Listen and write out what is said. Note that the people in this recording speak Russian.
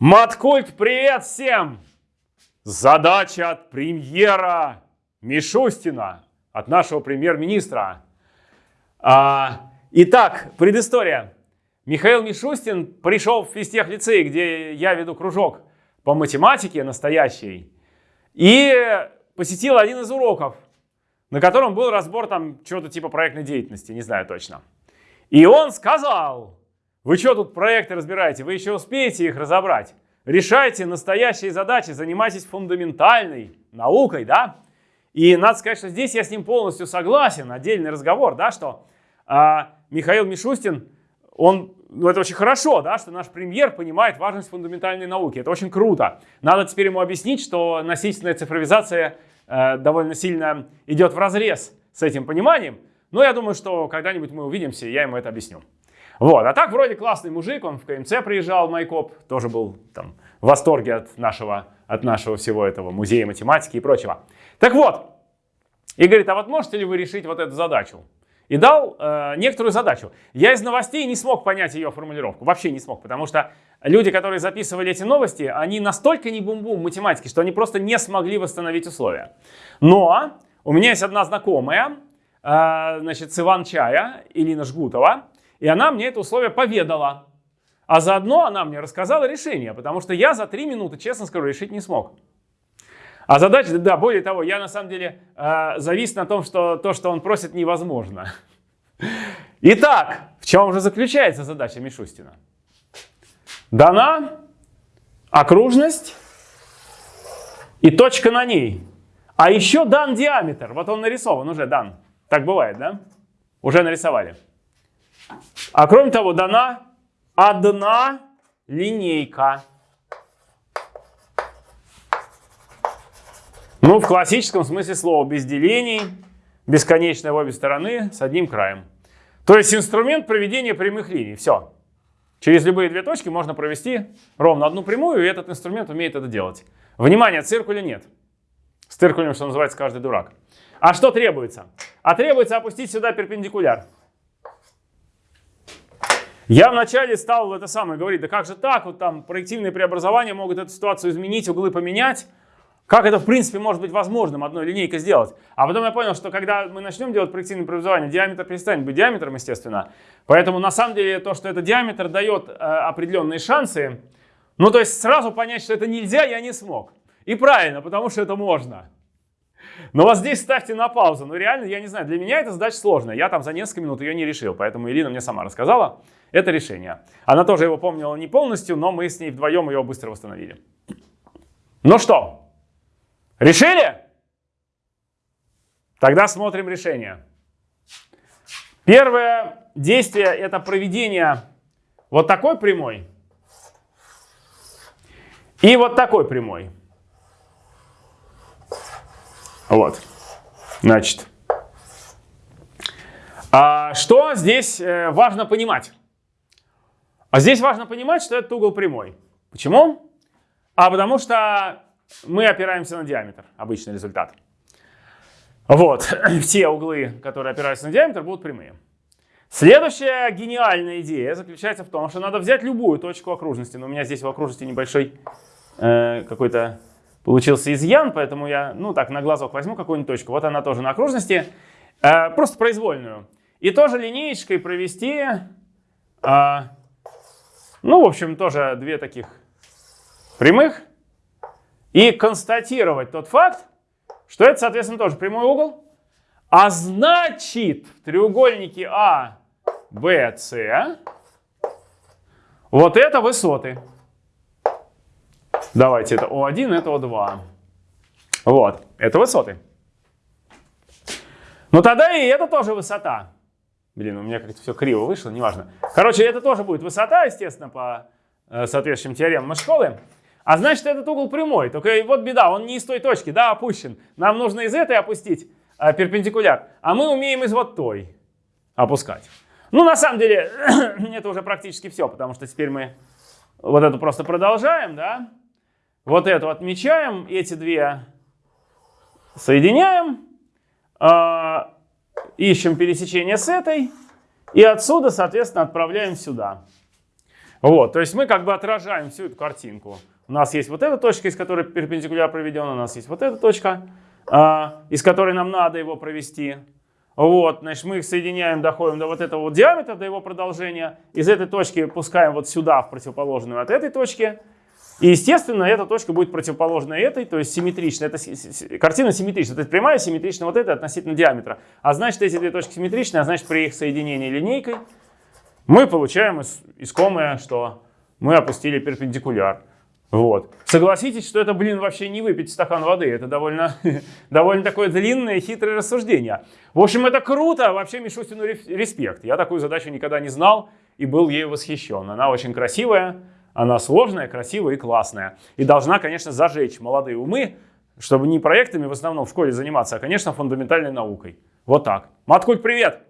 Маткульт, привет всем! Задача от премьера Мишустина, от нашего премьер-министра. А, итак, предыстория. Михаил Мишустин пришел в физтех лицей, где я веду кружок по математике настоящей, и посетил один из уроков, на котором был разбор там чего-то типа проектной деятельности, не знаю точно. И он сказал, вы что тут проекты разбираете? Вы еще успеете их разобрать? Решайте настоящие задачи, занимайтесь фундаментальной наукой, да? И надо сказать, что здесь я с ним полностью согласен. Отдельный разговор, да, что а, Михаил Мишустин, он, ну это очень хорошо, да, что наш премьер понимает важность фундаментальной науки. Это очень круто. Надо теперь ему объяснить, что насильственная цифровизация э, довольно сильно идет в разрез с этим пониманием. Но я думаю, что когда-нибудь мы увидимся, и я ему это объясню. Вот, а так вроде классный мужик, он в КМЦ приезжал, Майкоп, тоже был там в восторге от нашего, от нашего всего этого музея математики и прочего. Так вот, и говорит, а вот можете ли вы решить вот эту задачу? И дал э, некоторую задачу. Я из новостей не смог понять ее формулировку, вообще не смог, потому что люди, которые записывали эти новости, они настолько не бум-бум математики, что они просто не смогли восстановить условия. Но у меня есть одна знакомая, э, значит, с Иван-Чая, Илина Жгутова, и она мне это условие поведала. А заодно она мне рассказала решение, потому что я за три минуты, честно скажу, решить не смог. А задача, да, более того, я на самом деле э, завис на том, что то, что он просит, невозможно. Итак, в чем же заключается задача Мишустина? Дана окружность и точка на ней. А еще дан диаметр. Вот он нарисован уже, дан. Так бывает, да? Уже нарисовали. А кроме того, дана одна линейка. Ну, в классическом смысле слова, без делений, бесконечная в обе стороны, с одним краем. То есть инструмент проведения прямых линий. Все. Через любые две точки можно провести ровно одну прямую, и этот инструмент умеет это делать. Внимание, циркуля нет. С циркулем, что называется, каждый дурак. А что требуется? А требуется опустить сюда перпендикуляр. Я вначале стал это самое говорить, да как же так, вот там проективные преобразования могут эту ситуацию изменить, углы поменять. Как это в принципе может быть возможным одной линейкой сделать? А потом я понял, что когда мы начнем делать проективные преобразования, диаметр перестанет быть диаметром, естественно. Поэтому на самом деле то, что это диаметр дает э, определенные шансы, ну то есть сразу понять, что это нельзя, я не смог. И правильно, потому что это можно. Но вот здесь ставьте на паузу. Ну реально, я не знаю, для меня эта задача сложная. Я там за несколько минут ее не решил, поэтому Ирина мне сама рассказала это решение. Она тоже его помнила не полностью, но мы с ней вдвоем его быстро восстановили. Ну что, решили? Тогда смотрим решение. Первое действие это проведение вот такой прямой и вот такой прямой. Вот. Значит, а что здесь э, важно понимать? А здесь важно понимать, что этот угол прямой. Почему? А потому что мы опираемся на диаметр, обычный результат. Вот, все углы, которые опираются на диаметр, будут прямые. Следующая гениальная идея заключается в том, что надо взять любую точку окружности. Но у меня здесь в окружности небольшой э, какой-то получился изъян, поэтому я, ну так, на глазок возьму какую-нибудь точку. Вот она тоже на окружности, э, просто произвольную. И тоже линеечкой провести э, ну, в общем, тоже две таких прямых. И констатировать тот факт, что это, соответственно, тоже прямой угол. А значит, в треугольнике А, Б, С вот это высоты. Давайте, это О1, это О2. Вот, это высоты. Ну тогда и это тоже высота. Блин, у меня как-то все криво вышло, неважно. Короче, это тоже будет высота, естественно, по э, соответствующим теоремам школы. А значит, этот угол прямой. Только вот беда, он не из той точки, да, опущен. Нам нужно из этой опустить э, перпендикуляр, а мы умеем из вот той опускать. Ну, на самом деле, это уже практически все, потому что теперь мы вот эту просто продолжаем, да. Вот эту отмечаем, эти две соединяем. Э, ищем пересечение с этой, и отсюда, соответственно, отправляем сюда. Вот, то есть мы как бы отражаем всю эту картинку. У нас есть вот эта точка, из которой перпендикуляр проведен, у нас есть вот эта точка, а, из которой нам надо его провести. Вот, значит, мы их соединяем, доходим до вот этого вот диаметра, до его продолжения. Из этой точки пускаем вот сюда, в противоположную от этой точки. И, естественно, эта точка будет противоположна этой, то есть симметрична. Это картина симметрична. То есть прямая симметрична вот этой относительно диаметра. А значит, эти две точки симметричны, а значит, при их соединении линейкой мы получаем искомое, что мы опустили перпендикуляр. Вот. Согласитесь, что это, блин, вообще не выпить стакан воды. Это довольно, довольно такое длинное, хитрое рассуждение. В общем, это круто. Вообще Мишустину респект. Я такую задачу никогда не знал и был ею восхищен. Она очень красивая, она сложная, красивая и классная. И должна, конечно, зажечь молодые умы, чтобы не проектами в основном в школе заниматься, а, конечно, фундаментальной наукой. Вот так. Маткульт, привет!